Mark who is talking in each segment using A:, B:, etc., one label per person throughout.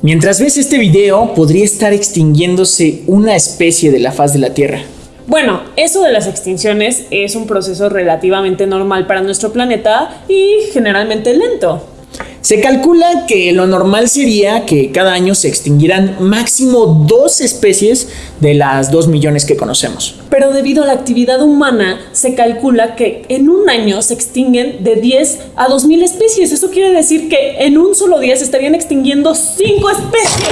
A: Mientras ves este video, podría estar extinguiéndose una especie de la faz de la Tierra.
B: Bueno, eso de las extinciones es un proceso relativamente normal para nuestro planeta y generalmente lento.
A: Se calcula que lo normal sería que cada año se extinguieran máximo dos especies de las dos millones que conocemos.
B: Pero debido a la actividad humana, se calcula que en un año se extinguen de 10 a 2000 especies. Eso quiere decir que en un solo día se estarían extinguiendo 5 especies.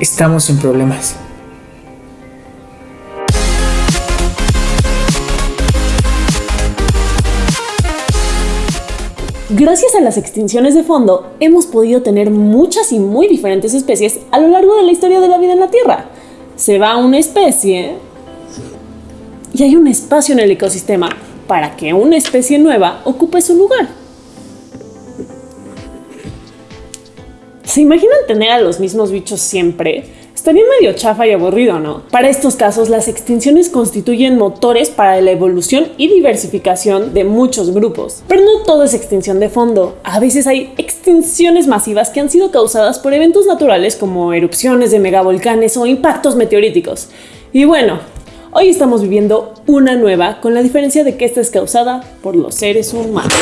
A: Estamos en problemas.
B: Gracias a las extinciones de fondo, hemos podido tener muchas y muy diferentes especies a lo largo de la historia de la vida en la Tierra. Se va una especie y hay un espacio en el ecosistema para que una especie nueva ocupe su lugar. ¿Se imaginan tener a los mismos bichos siempre? Estaría medio chafa y aburrido, ¿no? Para estos casos, las extinciones constituyen motores para la evolución y diversificación de muchos grupos. Pero no todo es extinción de fondo. A veces hay extinciones masivas que han sido causadas por eventos naturales como erupciones de megavolcanes o impactos meteoríticos. Y bueno, hoy estamos viviendo una nueva con la diferencia de que esta es causada por los seres humanos.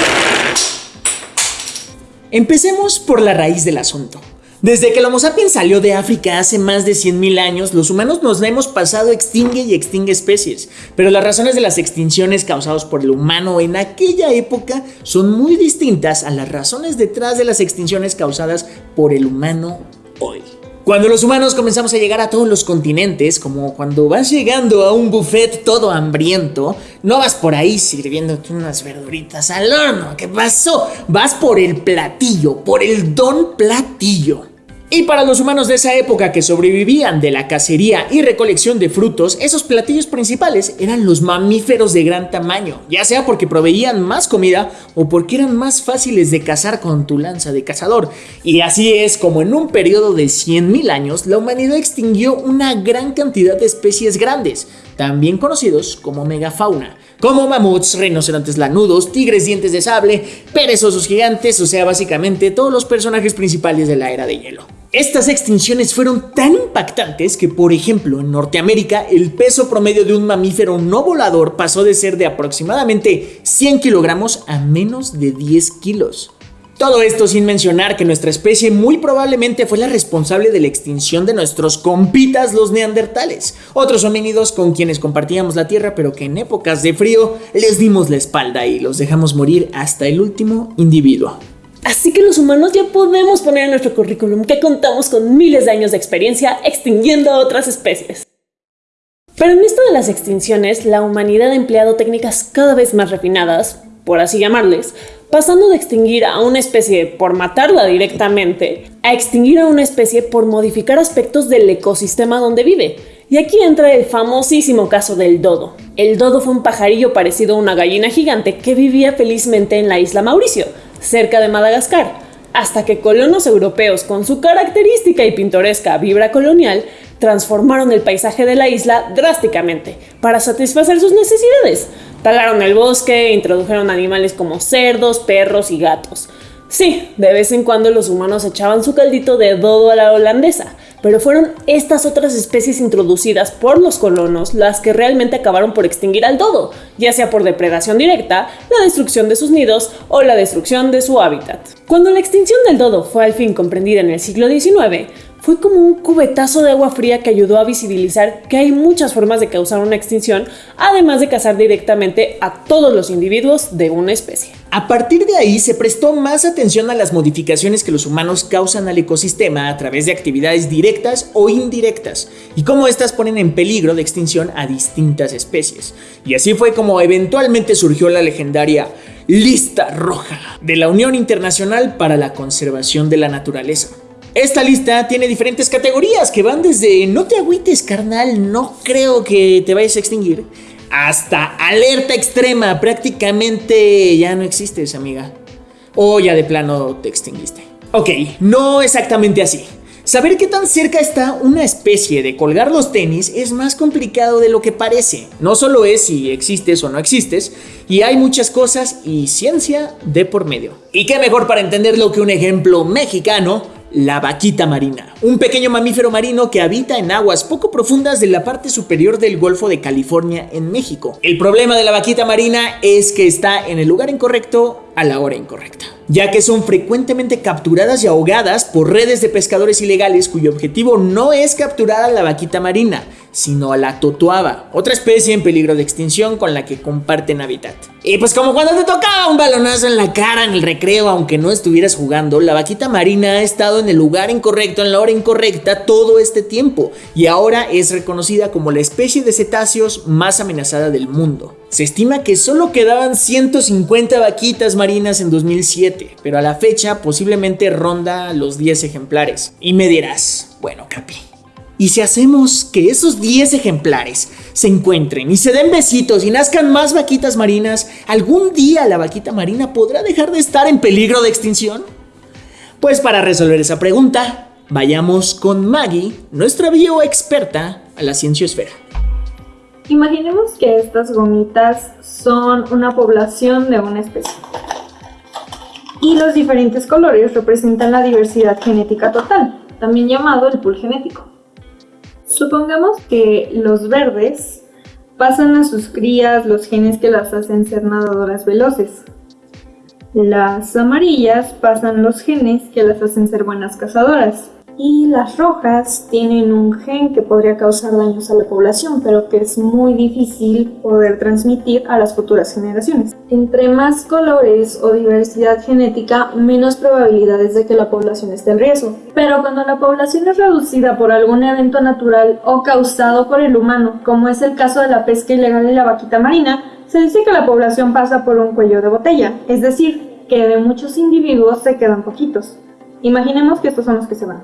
A: Empecemos por la raíz del asunto. Desde que el Homo sapiens salió de África hace más de 100.000 años, los humanos nos hemos pasado extingue y extingue especies, pero las razones de las extinciones causadas por el humano en aquella época son muy distintas a las razones detrás de las extinciones causadas por el humano hoy. Cuando los humanos comenzamos a llegar a todos los continentes, como cuando vas llegando a un buffet todo hambriento, no vas por ahí sirviéndote unas verduritas al horno. ¿Qué pasó? Vas por el platillo, por el don platillo. Y para los humanos de esa época que sobrevivían de la cacería y recolección de frutos, esos platillos principales eran los mamíferos de gran tamaño, ya sea porque proveían más comida o porque eran más fáciles de cazar con tu lanza de cazador. Y así es como en un periodo de 100.000 años la humanidad extinguió una gran cantidad de especies grandes, también conocidos como megafauna, como mamuts, rinocerontes lanudos, tigres dientes de sable, perezosos gigantes, o sea básicamente todos los personajes principales de la era de hielo. Estas extinciones fueron tan impactantes que, por ejemplo, en Norteamérica el peso promedio de un mamífero no volador pasó de ser de aproximadamente 100 kilogramos a menos de 10 kilos. Todo esto sin mencionar que nuestra especie muy probablemente fue la responsable de la extinción de nuestros compitas los neandertales, otros homínidos con quienes compartíamos la tierra pero que en épocas de frío les dimos la espalda y los dejamos morir hasta el último individuo.
B: Así que los humanos ya podemos poner en nuestro currículum que contamos con miles de años de experiencia extinguiendo a otras especies. Pero en esto de las extinciones, la humanidad ha empleado técnicas cada vez más refinadas, por así llamarles, pasando de extinguir a una especie por matarla directamente, a extinguir a una especie por modificar aspectos del ecosistema donde vive. Y aquí entra el famosísimo caso del dodo. El dodo fue un pajarillo parecido a una gallina gigante que vivía felizmente en la isla Mauricio, cerca de Madagascar, hasta que colonos europeos con su característica y pintoresca vibra colonial transformaron el paisaje de la isla drásticamente para satisfacer sus necesidades. Talaron el bosque introdujeron animales como cerdos, perros y gatos. Sí, de vez en cuando los humanos echaban su caldito de dodo a la holandesa, pero fueron estas otras especies introducidas por los colonos las que realmente acabaron por extinguir al dodo, ya sea por depredación directa, la destrucción de sus nidos o la destrucción de su hábitat. Cuando la extinción del dodo fue al fin comprendida en el siglo XIX, fue como un cubetazo de agua fría que ayudó a visibilizar que hay muchas formas de causar una extinción, además de cazar directamente a todos los individuos de una especie.
A: A partir de ahí se prestó más atención a las modificaciones que los humanos causan al ecosistema a través de actividades directas o indirectas y cómo éstas ponen en peligro de extinción a distintas especies. Y así fue como eventualmente surgió la legendaria Lista Roja de la Unión Internacional para la Conservación de la Naturaleza. Esta lista tiene diferentes categorías que van desde no te agüites carnal, no creo que te vayas a extinguir, hasta alerta extrema, prácticamente ya no existes amiga. O ya de plano te extinguiste. Ok, no exactamente así. Saber qué tan cerca está una especie de colgar los tenis es más complicado de lo que parece. No solo es si existes o no existes, y hay muchas cosas y ciencia de por medio. Y qué mejor para entenderlo que un ejemplo mexicano la vaquita marina, un pequeño mamífero marino que habita en aguas poco profundas de la parte superior del Golfo de California en México. El problema de la vaquita marina es que está en el lugar incorrecto a la hora incorrecta, ya que son frecuentemente capturadas y ahogadas por redes de pescadores ilegales cuyo objetivo no es capturar a la vaquita marina, sino a la totuaba, otra especie en peligro de extinción con la que comparten hábitat. Y pues como cuando te tocaba un balonazo en la cara en el recreo aunque no estuvieras jugando, la vaquita marina ha estado en el lugar incorrecto en la hora incorrecta todo este tiempo y ahora es reconocida como la especie de cetáceos más amenazada del mundo. Se estima que solo quedaban 150 vaquitas marinas en 2007, pero a la fecha posiblemente ronda los 10 ejemplares. Y me dirás, bueno Capi, y si hacemos que esos 10 ejemplares se encuentren y se den besitos y nazcan más vaquitas marinas, ¿algún día la vaquita marina podrá dejar de estar en peligro de extinción? Pues para resolver esa pregunta, vayamos con Maggie, nuestra bioexperta, a la cienciosfera.
C: Imaginemos que estas gomitas son una población de una especie. Y los diferentes colores representan la diversidad genética total, también llamado el pool genético. Supongamos que los verdes pasan a sus crías los genes que las hacen ser nadadoras veloces. Las amarillas pasan los genes que las hacen ser buenas cazadoras y las rojas tienen un gen que podría causar daños a la población, pero que es muy difícil poder transmitir a las futuras generaciones. Entre más colores o diversidad genética, menos probabilidades de que la población esté en riesgo. Pero cuando la población es reducida por algún evento natural o causado por el humano, como es el caso de la pesca ilegal de la vaquita marina, se dice que la población pasa por un cuello de botella, es decir, que de muchos individuos se quedan poquitos. Imaginemos que estos son los que se van.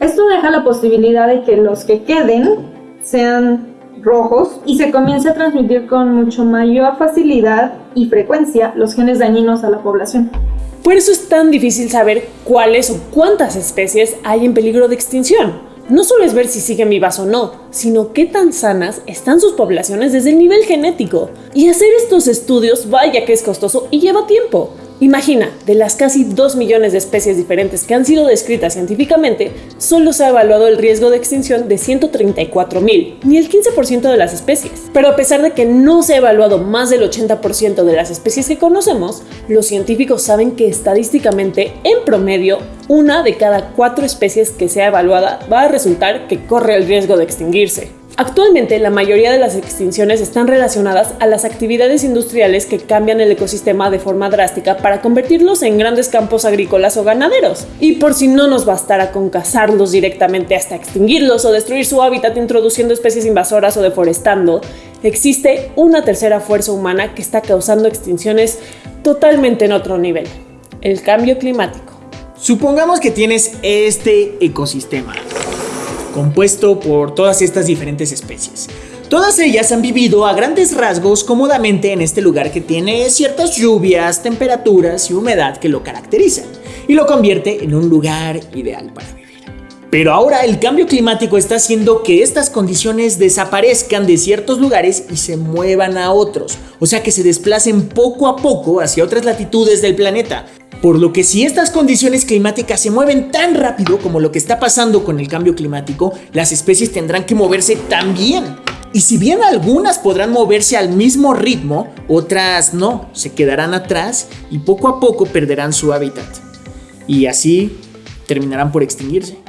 C: Esto deja la posibilidad de que los que queden sean rojos y se comience a transmitir con mucho mayor facilidad y frecuencia los genes dañinos a la población.
B: Por eso es tan difícil saber cuáles o cuántas especies hay en peligro de extinción. No solo es ver si siguen vivas o no, sino qué tan sanas están sus poblaciones desde el nivel genético. Y hacer estos estudios vaya que es costoso y lleva tiempo. Imagina, de las casi 2 millones de especies diferentes que han sido descritas científicamente, solo se ha evaluado el riesgo de extinción de 134 mil, ni el 15% de las especies. Pero a pesar de que no se ha evaluado más del 80% de las especies que conocemos, los científicos saben que estadísticamente, en promedio, una de cada cuatro especies que sea evaluada va a resultar que corre el riesgo de extinguirse. Actualmente la mayoría de las extinciones están relacionadas a las actividades industriales que cambian el ecosistema de forma drástica para convertirlos en grandes campos agrícolas o ganaderos. Y por si no nos bastara con cazarlos directamente hasta extinguirlos o destruir su hábitat introduciendo especies invasoras o deforestando, existe una tercera fuerza humana que está causando extinciones totalmente en otro nivel, el cambio climático.
A: Supongamos que tienes este ecosistema compuesto por todas estas diferentes especies. Todas ellas han vivido a grandes rasgos cómodamente en este lugar que tiene ciertas lluvias, temperaturas y humedad que lo caracterizan y lo convierte en un lugar ideal para vivir. Pero ahora el cambio climático está haciendo que estas condiciones desaparezcan de ciertos lugares y se muevan a otros, o sea que se desplacen poco a poco hacia otras latitudes del planeta, por lo que si estas condiciones climáticas se mueven tan rápido como lo que está pasando con el cambio climático, las especies tendrán que moverse también. Y si bien algunas podrán moverse al mismo ritmo, otras no, se quedarán atrás y poco a poco perderán su hábitat. Y así terminarán por extinguirse.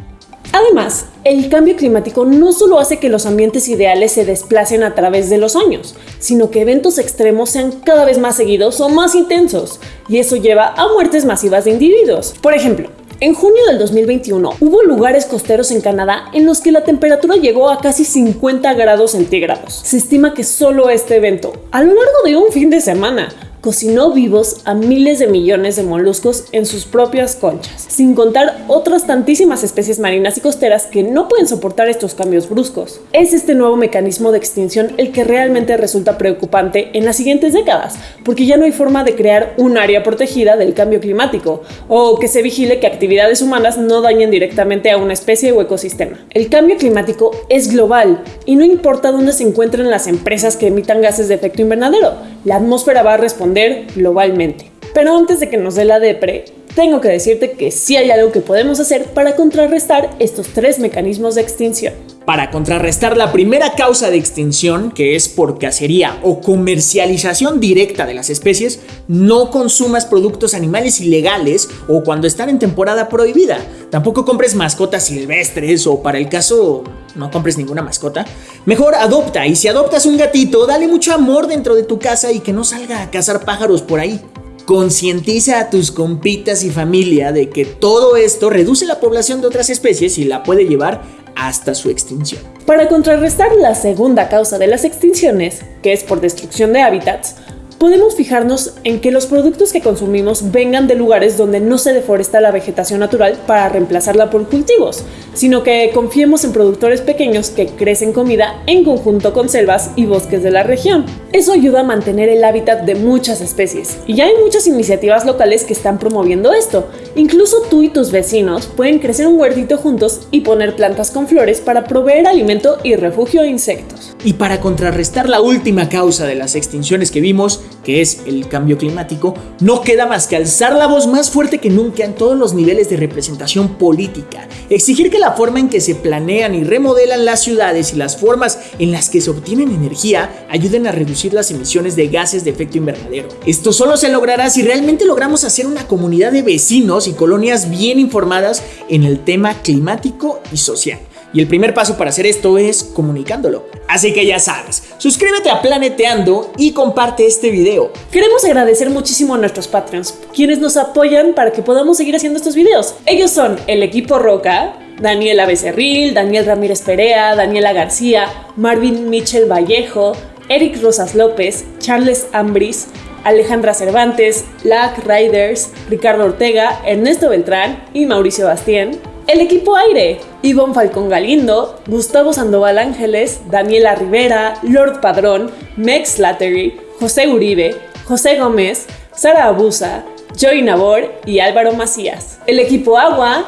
B: Además, el cambio climático no solo hace que los ambientes ideales se desplacen a través de los años, sino que eventos extremos sean cada vez más seguidos o más intensos, y eso lleva a muertes masivas de individuos. Por ejemplo, en junio del 2021 hubo lugares costeros en Canadá en los que la temperatura llegó a casi 50 grados centígrados. Se estima que solo este evento, a lo largo de un fin de semana, cocinó vivos a miles de millones de moluscos en sus propias conchas, sin contar otras tantísimas especies marinas y costeras que no pueden soportar estos cambios bruscos. Es este nuevo mecanismo de extinción el que realmente resulta preocupante en las siguientes décadas, porque ya no hay forma de crear un área protegida del cambio climático, o que se vigile que actividades humanas no dañen directamente a una especie o ecosistema. El cambio climático es global y no importa dónde se encuentren las empresas que emitan gases de efecto invernadero, la atmósfera va a responder globalmente. Pero antes de que nos dé la depre, tengo que decirte que sí hay algo que podemos hacer para contrarrestar estos tres mecanismos de extinción.
A: Para contrarrestar la primera causa de extinción, que es por cacería o comercialización directa de las especies, no consumas productos animales ilegales o cuando están en temporada prohibida. Tampoco compres mascotas silvestres o para el caso no compres ninguna mascota. Mejor adopta y si adoptas un gatito, dale mucho amor dentro de tu casa y que no salga a cazar pájaros por ahí. Concientiza a tus compitas y familia de que todo esto reduce la población de otras especies y la puede llevar hasta su extinción.
B: Para contrarrestar la segunda causa de las extinciones, que es por destrucción de hábitats, podemos fijarnos en que los productos que consumimos vengan de lugares donde no se deforesta la vegetación natural para reemplazarla por cultivos, sino que confiemos en productores pequeños que crecen comida en conjunto con selvas y bosques de la región. Eso ayuda a mantener el hábitat de muchas especies, y ya hay muchas iniciativas locales que están promoviendo esto. Incluso tú y tus vecinos pueden crecer un huertito juntos y poner plantas con flores para proveer alimento y refugio a insectos.
A: Y para contrarrestar la última causa de las extinciones que vimos, que es el cambio climático, no queda más que alzar la voz más fuerte que nunca en todos los niveles de representación política, exigir que la forma en que se planean y remodelan las ciudades y las formas en las que se obtienen energía ayuden a reducir las emisiones de gases de efecto invernadero. Esto solo se logrará si realmente logramos hacer una comunidad de vecinos y colonias bien informadas en el tema climático y social. Y el primer paso para hacer esto es comunicándolo. Así que ya sabes, suscríbete a Planeteando y comparte este video.
B: Queremos agradecer muchísimo a nuestros Patreons, quienes nos apoyan para que podamos seguir haciendo estos videos. Ellos son el equipo Roca, Daniela Becerril, Daniel Ramírez Perea, Daniela García, Marvin Michel Vallejo, Eric Rosas López, Charles Ambris, Alejandra Cervantes, Lack Riders, Ricardo Ortega, Ernesto Beltrán y Mauricio Bastien. El equipo aire, Ivonne Falcón Galindo, Gustavo Sandoval Ángeles, Daniela Rivera, Lord Padrón, Mex Slattery, José Uribe, José Gómez, Sara Abusa, Joy Nabor y Álvaro Macías. El equipo agua,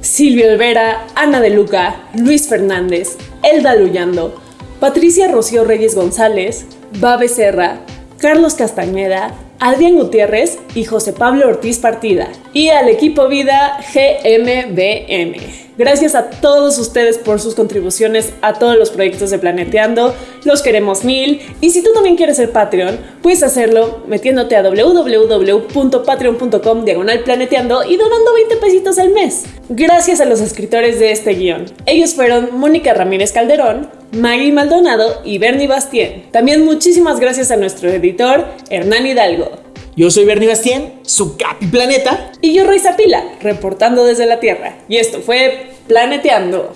B: Silvio Olvera, Ana de Luca, Luis Fernández, Elda Luyando, Patricia Rocío Reyes González, Babe Serra, Carlos Castañeda, Adrián Gutiérrez y José Pablo Ortiz Partida. Y al equipo Vida GMBM. Gracias a todos ustedes por sus contribuciones a todos los proyectos de Planeteando. Los queremos mil. Y si tú también quieres ser Patreon, puedes hacerlo metiéndote a www.patreon.com diagonal planeteando y donando 20 pesitos al mes. Gracias a los escritores de este guion. Ellos fueron Mónica Ramírez Calderón, Maggie Maldonado y Bernie Bastien. También muchísimas gracias a nuestro editor, Hernán Hidalgo.
A: Yo soy Bernie Bastien, su Capi Planeta.
B: Y yo, Roy Pila, reportando desde la Tierra. Y esto fue Planeteando.